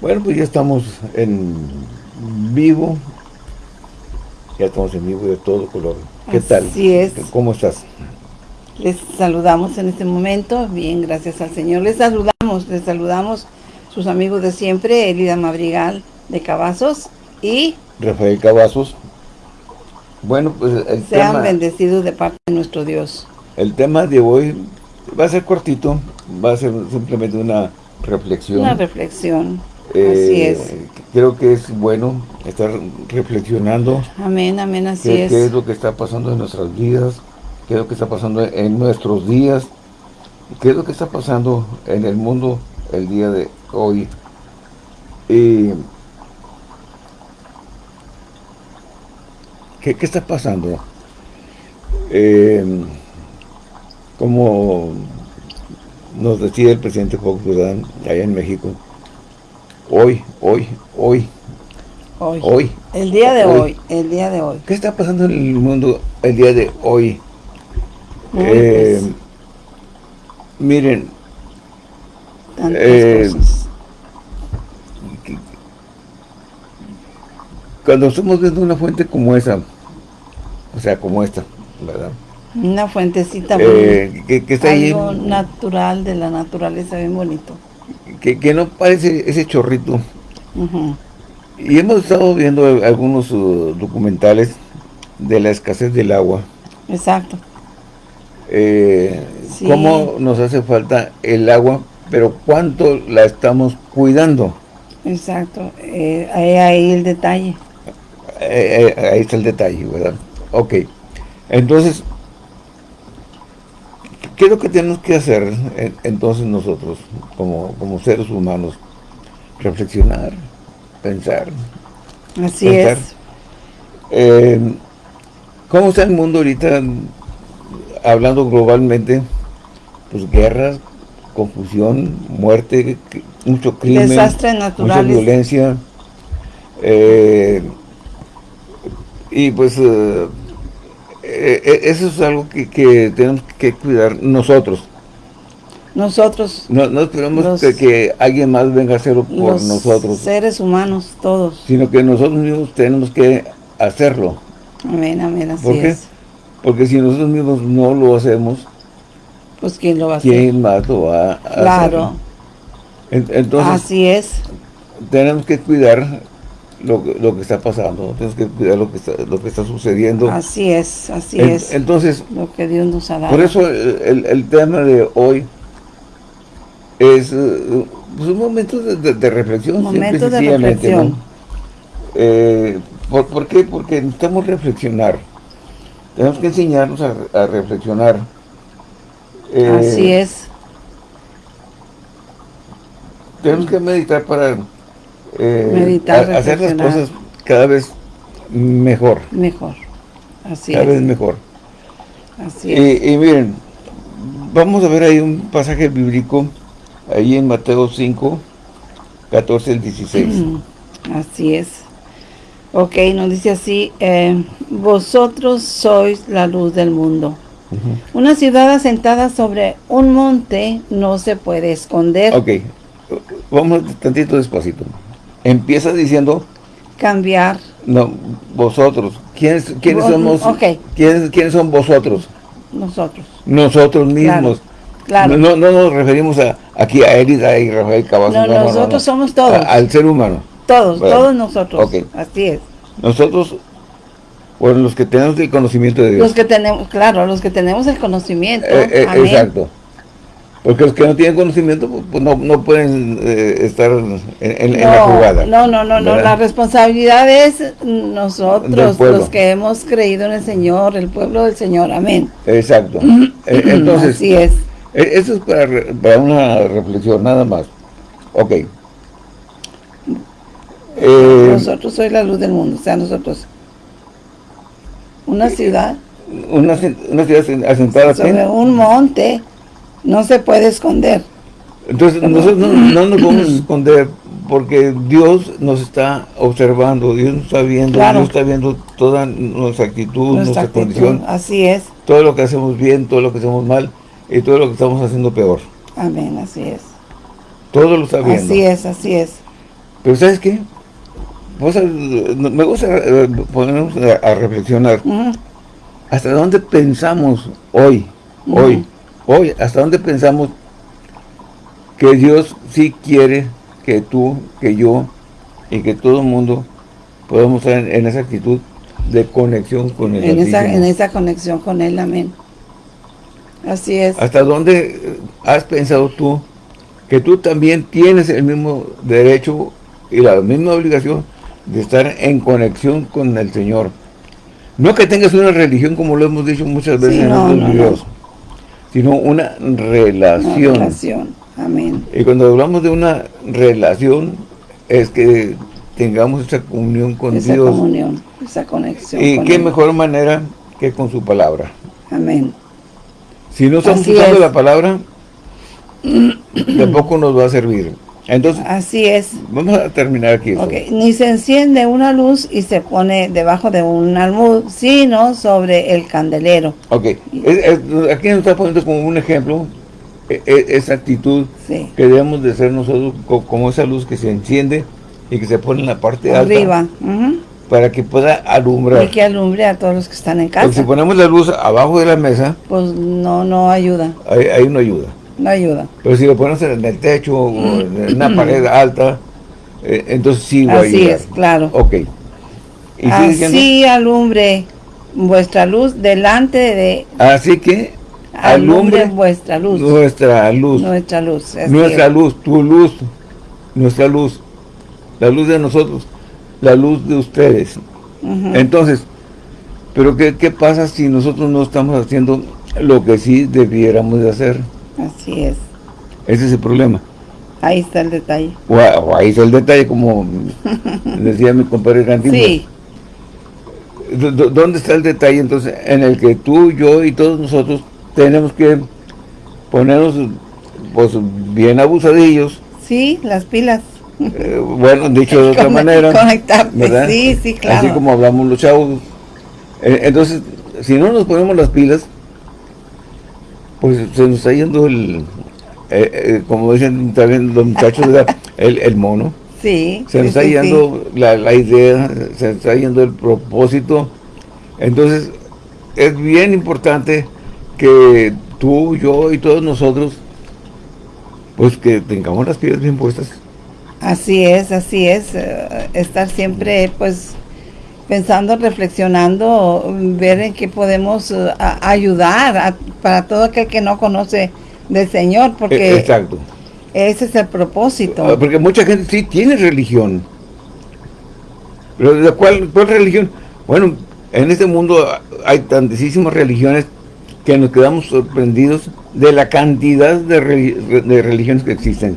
Bueno, pues ya estamos en vivo. Ya estamos en vivo de todo color. ¿Qué tal? Así es. ¿Cómo estás? Les saludamos en este momento. Bien, gracias al Señor. Les saludamos, les saludamos sus amigos de siempre, Elida Madrigal de Cavazos y... Rafael Cavazos. Bueno, pues el Sean tema... bendecidos de parte de nuestro Dios. El tema de hoy va a ser cortito, va a ser simplemente una reflexión. Una reflexión. Eh, así es. Creo que es bueno estar reflexionando. Amén, amén, así qué, es. qué es lo que está pasando en nuestras vidas, qué es lo que está pasando en nuestros días, qué es lo que está pasando en el mundo el día de hoy. Y ¿qué, qué está pasando? Eh, como nos decía el presidente Fox, allá en México, hoy, hoy, hoy, Hoy. hoy. El día de Hoy. hoy. el día de hoy. ¿Qué está pasando en el mundo el día de hoy? Uy, Eh, pues, miren, tantas eh, cosas. cuando estamos viendo una fuente como esa, o sea, como esta, ¿verdad? Una fuentecita Eh, que, que está ahí, algo natural de la naturaleza, bien bonito. Que, que no parece ese chorrito. Y hemos estado viendo algunos uh, documentales de la escasez del agua. Exacto. eh, Sí. cómo nos hace falta el agua, pero cuánto la estamos cuidando. Exacto, eh, ahí, ahí el detalle. Eh, ahí está el detalle, ¿verdad? Ok. Entonces, ¿qué es lo que tenemos que hacer en- entonces nosotros, como, como seres humanos? Reflexionar, pensar. Así Pensar. es. Eh, ¿Cómo está el mundo ahorita, hablando globalmente? Pues guerras, confusión, muerte, mucho crimen, Desastres mucha naturales. violencia. eh, y pues eh, eh, eh, eso es algo que, que tenemos que cuidar nosotros. Nosotros, No, no esperamos Los- que, que alguien más venga a hacerlo por los nosotros, seres humanos, todos. sino que nosotros mismos tenemos que hacerlo. Amén, amén, así ¿Por qué? es. Porque si nosotros mismos no lo hacemos, Pues ¿quién lo va a hacer? ¿quién más lo va a hacer? Claro, En- Entonces, así es. tenemos que cuidar lo, que- lo que está pasando, tenemos que cuidar lo que está, lo que está sucediendo. Así es, así En- es. Entonces, Lo que Dios nos ha dado. por eso el, el- tema de hoy es eh, pues, un momento de, de- de reflexión. Momento de reflexión. Eh, ¿por, por qué? Porque necesitamos reflexionar. Tenemos que enseñarnos a, a reflexionar. Eh, Así es. Tenemos que meditar para eh, Meditar, a- hacer las cosas cada vez mejor, Mejor. Así cada vez es. mejor. Así es. Y, y miren, vamos a ver ahí un pasaje bíblico, ahí en Mateo 5, 14 al 16. Así es. Ok, nos dice así, eh, vosotros sois la luz del mundo. Una ciudad asentada sobre un monte no se puede esconder, Ok, vamos tantito despacito. Empieza diciendo, cambiar. no, vosotros. ¿Quiénes, quiénes Vos- somos? ok. ¿quiénes, quiénes son vosotros? Nosotros. Nosotros mismos. claro. No, no nos referimos a, aquí a Elida y Rafael Cavazos. No, nosotros somos todos. A- al ser humano. Todos, todos nosotros. ok. Así es. Nosotros, bueno, los que tenemos el conocimiento de Dios. Los que tenemos, claro, los que tenemos el conocimiento. Eh, eh, amén. exacto. Porque los que no tienen conocimiento, pues, pues, no, no pueden eh, estar en, en- en la jugada. No, no, no, no, la responsabilidad es nosotros, los que hemos creído en el Señor, el pueblo del Señor, amén. Exacto. Eh, Entonces, Así es. eh, eso es para, para una reflexión, nada más. Ok. Eh, Nosotros soy la luz del mundo, o sea, nosotros. Una ciudad una, ci- una ciudad asentada sobre un monte no se puede esconder. Entonces, nosotros no, no nos vamos a esconder porque Dios nos está observando, Dios nos está viendo, Claro. Dios está viendo toda nuestra actitud, nuestra, Nuestra actitud, condición, así es. todo lo que hacemos bien, todo lo que hacemos mal y todo lo que estamos haciendo peor. Amén, así es. Todo lo está viendo. Así es, así es. Pero ¿sabes qué? me gusta eh, ponernos a, reflexionar. ¿Hasta dónde pensamos hoy? Hoy. Hoy, ¿hasta dónde pensamos que Dios sí quiere que tú, que yo y que todo el mundo podamos estar en, esa actitud de conexión con el en esa, en esa conexión con Él, amén. Así es. ¿Hasta dónde has pensado tú que tú también tienes el mismo derecho y la misma obligación de estar en conexión con el Señor? No que tengas una religión, como lo hemos dicho muchas veces en otros videos, sino una relación. Una relación, amén. Y cuando hablamos de una relación, es que tengamos esa comunión con esa Dios. Esa comunión, esa conexión Y qué mejor manera que con su palabra. Amén. Si no estamos usando la palabra, tampoco nos va a servir. Entonces, Así es. Vamos a terminar aquí. Ni se enciende una luz y se pone debajo de un almud, sino sobre el candelero. Ok. aquí nos está poniendo como un ejemplo e, e, esa actitud que debemos de ser nosotros como esa luz que se enciende y que se pone en la parte Arriba. alta. Para que pueda alumbrar. Y que alumbre a todos los que están en casa. Porque si ponemos la luz abajo de la mesa. Pues no, no ayuda. Ahí, no ayuda. No ayuda. Pero si lo ponemos en el techo o en una pared alta, eh, entonces sí va Así es, claro. Ok. ¿Y Así alumbre vuestra luz delante de... Así que alumbre, vuestra luz. Nuestra luz. Nuestra luz. Nuestra luz, tu luz, nuestra luz. La luz de nosotros, la luz de ustedes. Entonces, pero ¿qué, ¿qué pasa si nosotros no estamos haciendo lo que sí debiéramos de hacer? Así es. Ese es el problema. Ahí está el detalle. Ahí está el detalle, como decía mi compadre Cantino. Sí. ¿Dónde está el detalle entonces en el que tú, yo y todos nosotros tenemos que ponernos pues bien abusadillos? Sí, las pilas. Eh, bueno, dicho de otra manera. sí, sí, claro. Así como hablamos los chavos. Eh, entonces, si no nos ponemos las pilas, pues se nos está yendo el, eh, como dicen también los muchachos, el, el mono. Sí. Se nos está yendo La, la, idea, se nos está yendo el propósito. Entonces, es bien importante que tú, yo y todos nosotros, pues que tengamos las piedras bien puestas. Así es, así es. Eh, estar siempre, pues, pensando, reflexionando, ver en qué podemos eh, ayudar para todo aquel que no conoce del Señor, porque e, Exacto. ese es el propósito. Ah, porque mucha gente sí tiene religión. Pero ¿cuál, cuál religión? Bueno, en este mundo hay tantísimas religiones que nos quedamos sorprendidos de la cantidad de, de religiones que existen.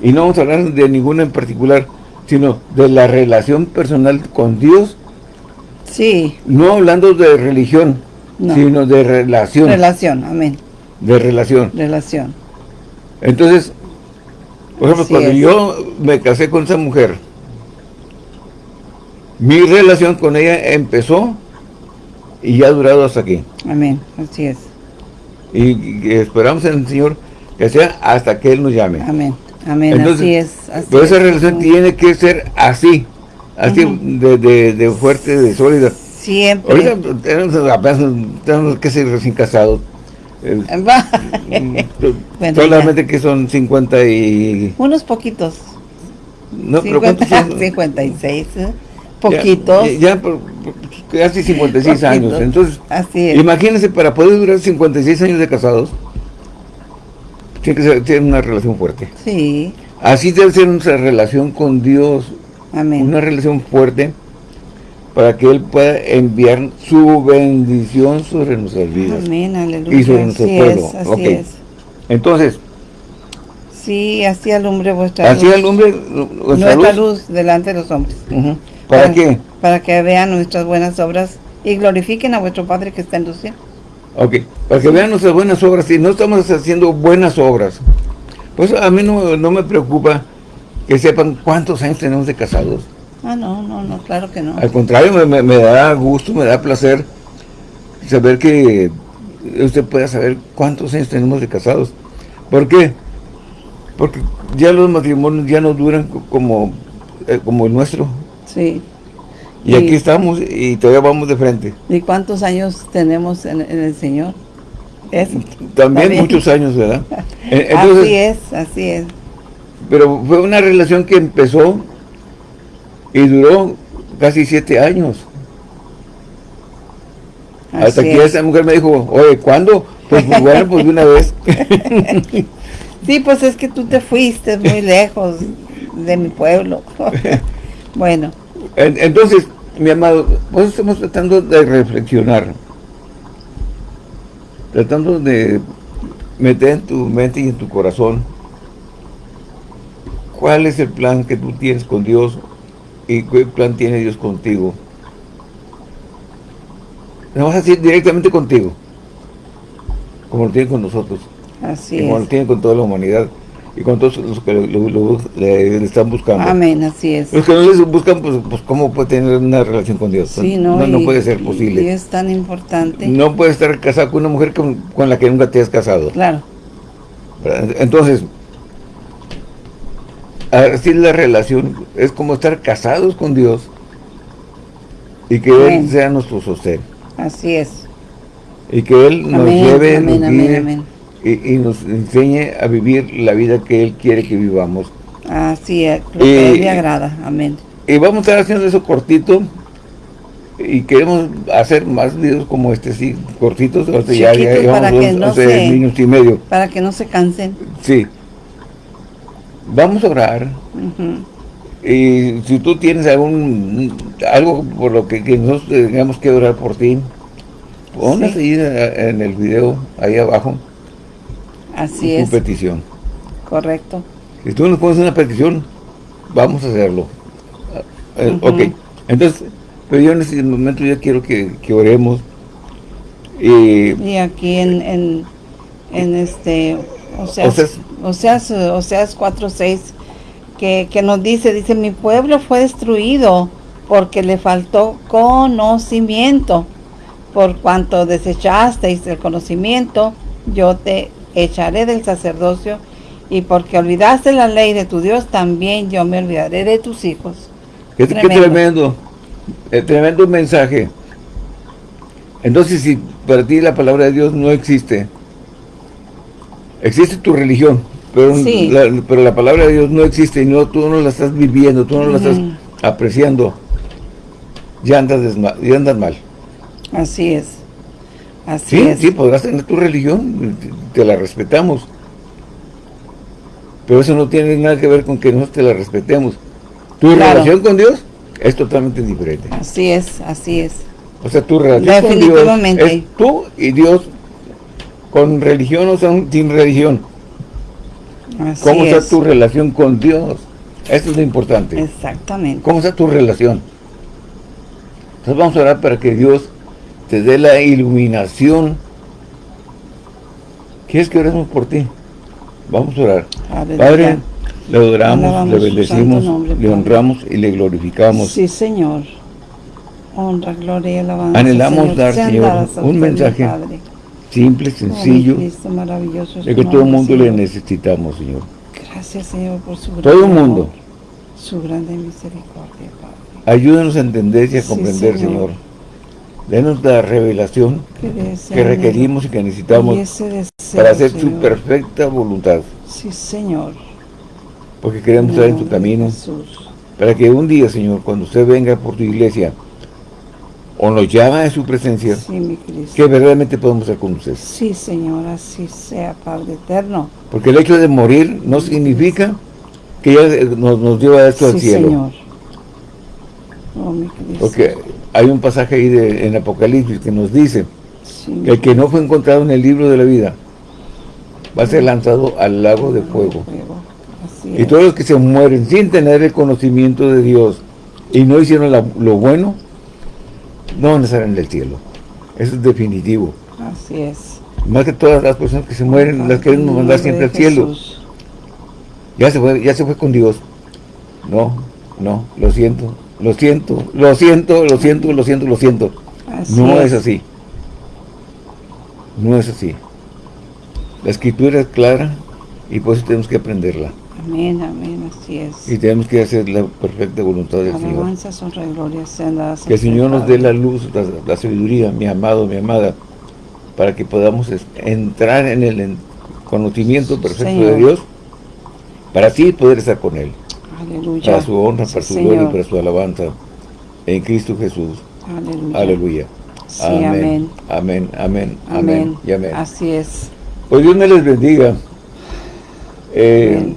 Y no vamos a hablar de ninguna en particular, sino de la relación personal con Dios. Sí. No hablando de religión, sino de relación. Relación, amén. De relación. Relación. Entonces, por ejemplo, cuando yo me casé con esa mujer, mi relación con ella empezó y ya ha durado hasta aquí. Amén, así es. Y, esperamos en el Señor que sea hasta que Él nos llame. Amén. Amén, así es. pero esa relación tiene que ser así, así de, de, fuerte, de sólida. Siempre. Ahorita tenemos, apenas, tenemos que ser recién casados. Mm, solamente que son 50 y... Unos poquitos. No, 50, pero 56, ¿eh? Poquitos. Ya, casi 56 años. Entonces, Así es. imagínense, para poder durar 56 años de casados, tiene que ser una relación fuerte. Sí. Así debe ser nuestra relación con Dios. Amén. Una relación fuerte para que Él pueda enviar su bendición sobre nuestras vidas. Amén, aleluya. Y sobre nuestro pueblo. así es. Entonces. Sí, así alumbre vuestra así luz. Así alumbre nuestra, nuestra luz. delante de los hombres. ¿Para, qué? Para que vean nuestras buenas obras y glorifiquen a vuestro Padre que está en los cielos. Ok, para que vean nuestras buenas obras, si no estamos haciendo buenas obras, pues a mí no, me preocupa que sepan cuántos años tenemos de casados. Ah, no, no, no, claro que no. Al contrario, me, da gusto, me da placer saber que usted pueda saber cuántos años tenemos de casados. ¿Por qué? Porque ya los matrimonios ya no duran como, eh, como el nuestro. Sí. Y, aquí estamos y todavía vamos de frente. ¿Y cuántos años tenemos en, el Señor? También, muchos años, ¿verdad? así es, así es. Pero fue una relación que empezó y duró casi siete años. Hasta que esa mujer me dijo, oye, ¿cuándo? Pues, pues bueno, pues de una vez. sí, pues es que tú te fuiste muy lejos de mi pueblo. bueno. Entonces, mi amado, pues estamos tratando de reflexionar. Tratando de meter en tu mente y en tu corazón cuál es el plan que tú tienes con Dios y qué plan tiene Dios contigo. No vas a decir directamente contigo, como lo tiene con nosotros. Así como lo tiene con toda la humanidad y con todos los que lo, le, están buscando. Amén, así es. Los que no les buscan, pues, pues ¿cómo puede tener una relación con Dios? Sí, no, no, puede ser posible. Y es tan importante. No puedes estar casado con una mujer con, con la que nunca te has casado. Claro. Entonces, así la relación es como estar casados con Dios y que Él sea nuestro sostén. Así es. Y que Él nos lleve, y, nos enseñe a vivir la vida que Él quiere que vivamos. Así es, lo que le agrada. Amén. Y vamos a estar haciendo eso cortito y queremos hacer más videos como este, sí, cortitos, ya, ya para que no se, y medio. Para que no se cansen. Sí. Vamos a orar. Y si tú tienes algún algo por lo que, nosotros tengamos que orar por ti, ponlas ahí en el video, ahí abajo. Así es. Tu petición. Correcto. Si tú nos pones una petición, vamos a hacerlo. Eh, ok. Entonces, pero yo en este momento ya quiero que, oremos. Y, y aquí en, en, en este, o sea, o sea, o sea, es 4.6, que, que nos dice, dice, mi pueblo fue destruido porque le faltó conocimiento. Por cuanto desechasteis el conocimiento, yo te echaré del sacerdocio, y porque olvidaste la ley de tu Dios, también yo me olvidaré de tus hijos. Qué tremendo, qué tremendo, mensaje. Entonces, si para ti la palabra de Dios no existe, existe tu religión, pero, la, pero la palabra de Dios no existe y no, tú no la estás viviendo, tú no la estás apreciando, ya andas, ya andas mal. Así es. Así sí, es. sí, podrás tener tu religión, te la respetamos. Pero eso no tiene nada que ver con que nosotros te la respetemos. Tu relación con Dios es totalmente diferente. Así es, así es. O sea, tu relación con Dios es tú y Dios con religión o sin religión. ¿Cómo está tu relación con Dios? Eso es lo importante. Exactamente. ¿Cómo está tu relación? Entonces vamos a orar para que Dios te dé la iluminación. ¿Quieres que oremos por ti? Vamos a orar. Padre, le adoramos, le bendecimos, le honramos y le glorificamos. Sí, Señor. Honra, gloria y alabanza. Anhelamos dar, Señor, un mensaje simple, sencillo, de que todo el mundo le necesitamos, Señor. Gracias, Señor, por su Todo el mundo. Su grande misericordia, Padre. Ayúdanos a entender y a comprender, Señor. Denos la revelación que, requerimos y que necesitamos para hacer su perfecta voluntad. Sí, Señor. Porque queremos estar en tu camino. Para que un día, Señor, cuando usted venga por tu iglesia, o nos llama a su presencia, que verdaderamente podemos reconocer. Sí, Señor, así sea, Padre eterno. Porque el hecho de morir no significa que ya nos, nos lleva esto al cielo. Señor. Oh, mi Porque hay un pasaje ahí de, en Apocalipsis que nos dice que el que no fue encontrado en el libro de la vida va a ser lanzado al lago de fuego. y todos los que se mueren sin tener el conocimiento de Dios y no hicieron lo bueno, no van a estar en el cielo. Eso es definitivo. Así es. Más que todas las personas que se mueren, las queremos mandar siempre al cielo. Ya se fue, ya se fue con Dios. No, no, lo siento, lo siento, lo siento, lo siento, lo siento, lo siento. no es. así. No es así. La escritura es clara y por eso tenemos que aprenderla. Amén, amén, así es. Y tenemos que hacer la perfecta voluntad del Señor. Alabanzas, honra y gloria sean dadas Que el Señor nos dé la luz, la, la sabiduría, mi amado, mi amada, para que podamos entrar en el en- conocimiento perfecto Señor. de Dios, para así poder estar con Él, Aleluya. para su honra, para su Señor. gloria y para su alabanza, en Cristo Jesús. Aleluya. Aleluya. Sí, amén. Amén, amén, amén, Amén. y amén. Así es. Pues Dios me les bendiga. Eh,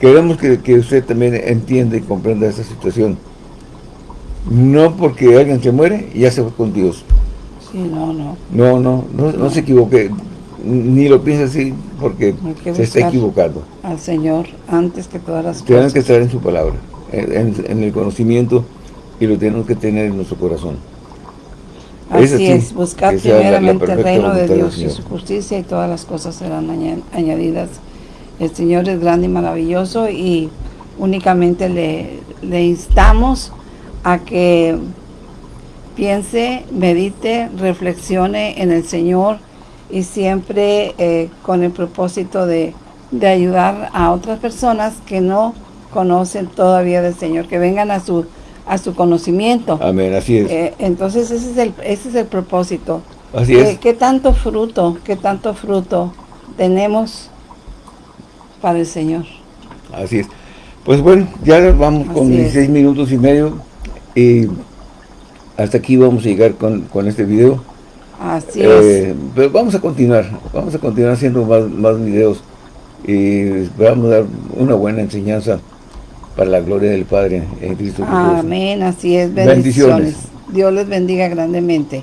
queremos que, que usted también entienda y comprenda esta situación. No porque alguien se muere, ya se fue con Dios. Sí, no, no. No, no, no, no se equivoque. Ni lo piense así porque se está equivocando. Al Señor antes que todas las Tenemos cosas. que estar en su palabra, en, el conocimiento y lo tenemos que tener en nuestro corazón. Es Así es, buscar la- la primeramente el reino de Dios y su justicia y todas las cosas serán aña- añadidas. El Señor es grande y maravilloso y únicamente le, le instamos a que piense, medite, reflexione en el Señor y siempre eh, con el propósito de, de ayudar a otras personas que no conocen todavía del Señor, que vengan a su, a su conocimiento. Amén, así es. Eh, entonces ese es el, ese es el propósito. así ¿Qué, es. qué tanto fruto, qué tanto fruto tenemos para el Señor? Así es. Pues bueno, ya vamos con Así es. 16 minutos y medio y hasta aquí vamos a llegar con, con este video. Así es. Eh, pero vamos a continuar, vamos a continuar haciendo más, más videos y esperamos dar una buena enseñanza para la gloria del Padre en Cristo Jesús. Amén, así es. Bendiciones. Bendiciones. Dios les bendiga grandemente.